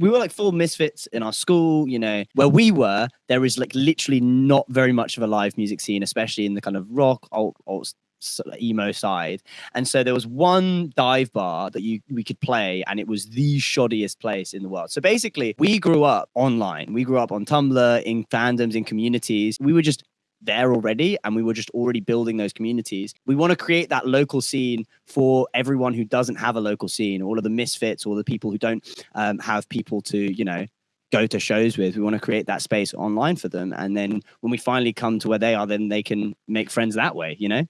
we were like full misfits in our school, you know, where we were, there is like literally not very much of a live music scene, especially in the kind of rock, alt, alt sort of emo side. And so there was one dive bar that you we could play, and it was the shoddiest place in the world. So basically, we grew up online. We grew up on Tumblr, in fandoms, in communities. We were just there already and we were just already building those communities. We want to create that local scene for everyone who doesn't have a local scene, all of the misfits, all the people who don't um, have people to, you know, go to shows with. We want to create that space online for them. And then when we finally come to where they are, then they can make friends that way, you know?